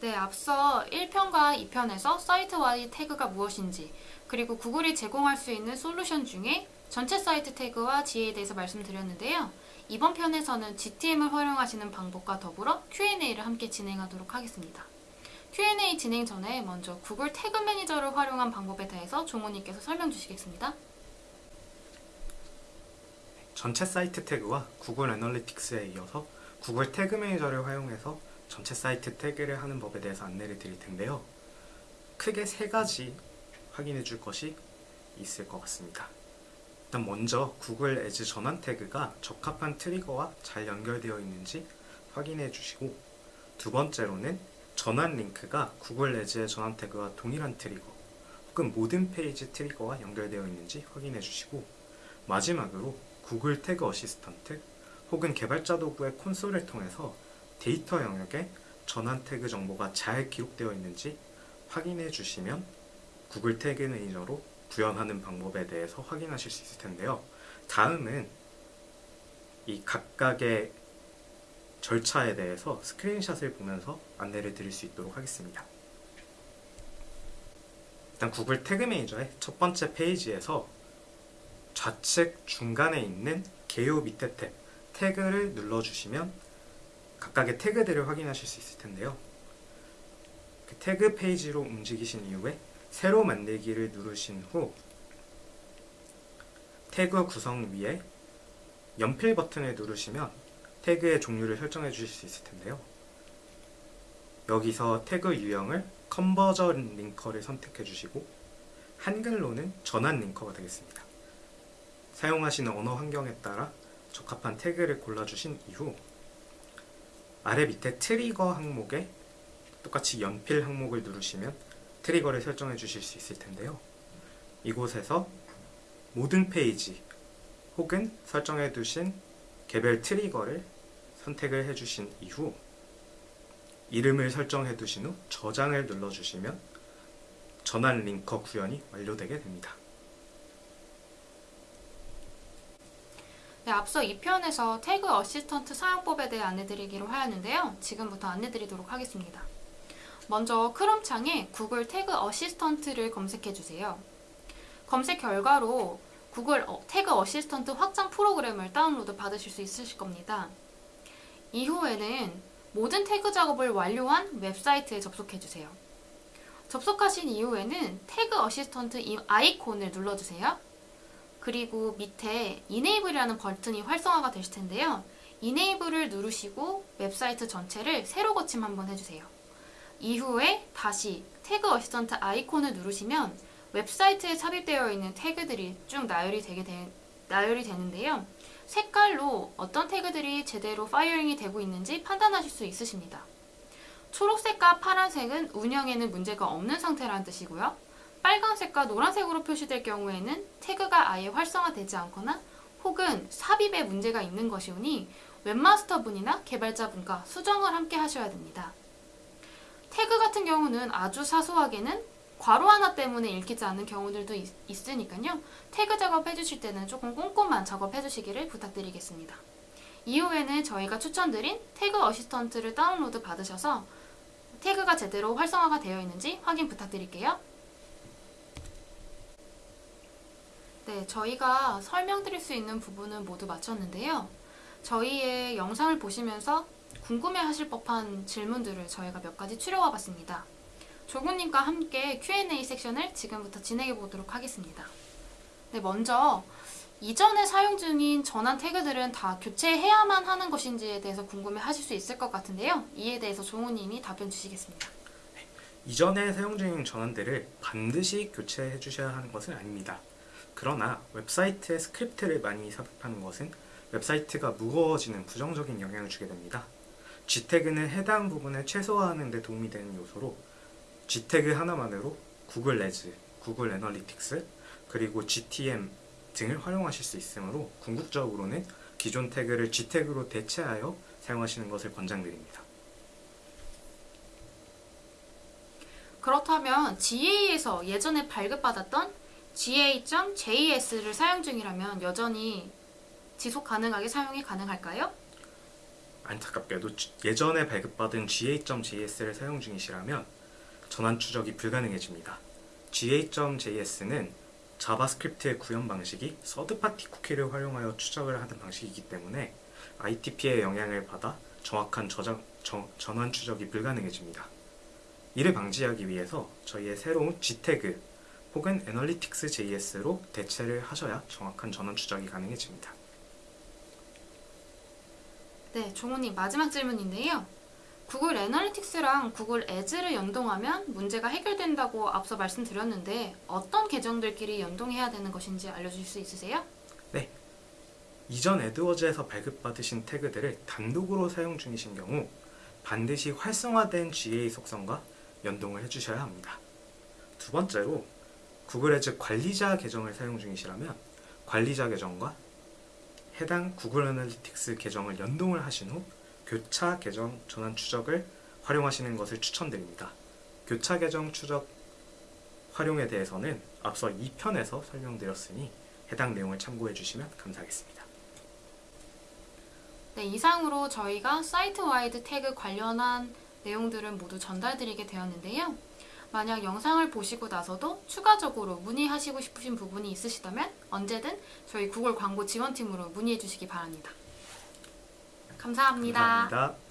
네, 앞서 1편과 2편에서 사이트와의 태그가 무엇인지 그리고 구글이 제공할 수 있는 솔루션 중에 전체 사이트 태그와 지혜에 대해서 말씀드렸는데요. 이번 편에서는 GTM을 활용하시는 방법과 더불어 Q&A를 함께 진행하도록 하겠습니다. Q&A 진행 전에 먼저 구글 태그 매니저를 활용한 방법에 대해서 종호님께서 설명 주시겠습니다. 전체 사이트 태그와 구글 애널리틱스에 이어서 구글 Tag Manager를 활용해서 전체 사이트 태그를 하는 법에 대해서 안내를 드릴 텐데요. 크게 세 가지 확인해 줄 것이 있을 것 같습니다. 일단 먼저 구글 Ads 전환 태그가 적합한 트리거와 잘 연결되어 있는지 확인해 주시고 두 번째로는 전환 링크가 구글 Ads의 전환 태그와 동일한 트리거 혹은 모든 페이지 트리거와 연결되어 있는지 확인해 주시고 마지막으로 구글 Tag Assistant 혹은 개발자 도구의 콘솔을 통해서 데이터 영역에 전환 태그 정보가 잘 기록되어 있는지 확인해 주시면 구글 Tag Manager로 구현하는 방법에 대해서 확인하실 수 있을 텐데요. 다음은 이 각각의 절차에 대해서 스크린샷을 보면서 안내를 드릴 수 있도록 하겠습니다. 일단 Google Tag Manager의 첫 번째 페이지에서 좌측 중간에 있는 개요 밑에 탭 태그를 눌러주시면 각각의 태그들을 확인하실 수 있을 텐데요. 그 태그 페이지로 움직이신 이후에 새로 만들기를 누르신 후 태그 구성 위에 연필 버튼을 누르시면 태그의 종류를 설정해 주실 수 있을 텐데요. 여기서 태그 유형을 Conversion Linker를 선택해 주시고 한글로는 전환 Linker가 되겠습니다. 사용하시는 언어 환경에 따라 적합한 태그를 골라주신 이후 아래 밑에 트리거 항목에 똑같이 연필 항목을 누르시면 트리거를 설정해 주실 수 있을 텐데요. 이곳에서 모든 페이지 혹은 설정해 두신 개별 트리거를 선택을 해 주신 이후 이름을 설정해 두신 후 저장을 눌러 주시면 전환 Linker 구현이 완료되게 됩니다. 네, 앞서 2편에서 Tag Assistant 사용법에 대해 안내드리기로 하였는데요. 지금부터 안내드리도록 하겠습니다. 먼저 크롬 창에 Google Tag Assistant를 검색해 주세요. 검색 결과로 구글 어, Tag Assistant 확장 프로그램을 다운로드 받으실 수 있으실 겁니다. 이후에는 모든 태그 작업을 완료한 웹사이트에 접속해 주세요. 접속하신 이후에는 Tag Assistant 이 아이콘을 눌러주세요. 그리고 밑에 Enable이라는 버튼이 활성화가 되실 텐데요. Enable을 누르시고 웹사이트 전체를 새로 고침 한번 해주세요. 이후에 다시 Tag Assistant 아이콘을 누르시면 웹사이트에 삽입되어 있는 태그들이 쭉 나열이 되게 되, 나열이 되는데요. 색깔로 어떤 태그들이 제대로 firing이 되고 있는지 판단하실 수 있으십니다. 초록색과 파란색은 운영에는 문제가 없는 상태라는 뜻이고요. 빨간색과 노란색으로 표시될 경우에는 태그가 아예 활성화되지 않거나 혹은 삽입에 문제가 있는 것이오니 웹마스터분이나 개발자분과 수정을 함께 하셔야 됩니다. 태그 같은 경우는 아주 사소하게는 괄호 하나 때문에 읽히지 않는 경우들도 있, 있으니까요. 태그 작업해 주실 때는 조금 꼼꼼한 작업해 주시기를 부탁드리겠습니다. 이후에는 저희가 추천드린 태그 어시스턴트를 다운로드 받으셔서 태그가 제대로 활성화가 되어 있는지 확인 부탁드릴게요. 네, 저희가 설명드릴 수 있는 부분은 모두 마쳤는데요. 저희의 영상을 보시면서 궁금해하실 법한 질문들을 저희가 몇 가지 추려와 봤습니다. 조구님과 함께 Q&A 섹션을 지금부터 진행해 보도록 하겠습니다. 네, 먼저 이전에 사용 중인 전환 태그들은 다 교체해야만 하는 것인지에 대해서 궁금해 하실 수 있을 것 같은데요. 이에 대해서 종우님이 답변 주시겠습니다. 이전에 사용 중인 전환들을 반드시 교체해 주셔야 하는 것은 아닙니다. 그러나 웹사이트에 스크립트를 많이 삽입하는 것은 웹사이트가 무거워지는 부정적인 영향을 주게 됩니다. G태그는 해당 부분을 최소화하는 데 도움이 되는 요소로 G태그 하나만으로 Google Ads, Google Analytics, 그리고 GTM 등을 활용하실 수 있으므로 궁극적으로는 기존 태그를 G태그로 대체하여 사용하시는 것을 권장드립니다. 그렇다면 GA에서 예전에 발급받았던 GA.JS를 사용 중이라면 여전히 지속 가능하게 사용이 가능할까요? 안타깝게도 주- 예전에 발급받은 GA.js를 사용 중이시라면 전환 추적이 불가능해집니다. GA.js는 JavaScript의 구현 방식이 third-party 쿠키를 활용하여 추적을 하는 방식이기 때문에 ITP의 영향을 받아 정확한 저장, 저- 전환 추적이 불가능해집니다. 이를 방지하기 위해서 저희의 새로운 G태그 혹은 애널리틱스 JS로 대체를 하셔야 정확한 전원 추적이 가능해집니다. 네, 종훈님 마지막 질문인데요. 구글 애널리틱스랑 구글 애즈를 연동하면 문제가 해결된다고 앞서 말씀드렸는데 어떤 계정들끼리 연동해야 되는 것인지 알려주실 수 있으세요? 이전 에드워즈에서 발급받으신 태그들을 단독으로 사용 중이신 경우 반드시 활성화된 GA 속성과 연동을 해주셔야 합니다. 두 번째로 구글 애즈 관리자 계정을 사용 중이시라면 관리자 계정과 해당 구글 애널리틱스 계정을 연동을 하신 후 교차 계정 전환 추적을 활용하시는 것을 추천드립니다. 교차 계정 추적 활용에 대해서는 앞서 2편에서 설명드렸으니 해당 내용을 참고해 주시면 감사하겠습니다. 네, 이상으로 저희가 site-wide tag 관련한 내용들은 모두 전달드리게 되었는데요. 만약 영상을 보시고 나서도 추가적으로 문의하시고 싶으신 부분이 있으시다면 언제든 저희 구글 광고 지원팀으로 문의해 주시기 바랍니다. 감사합니다. 감사합니다.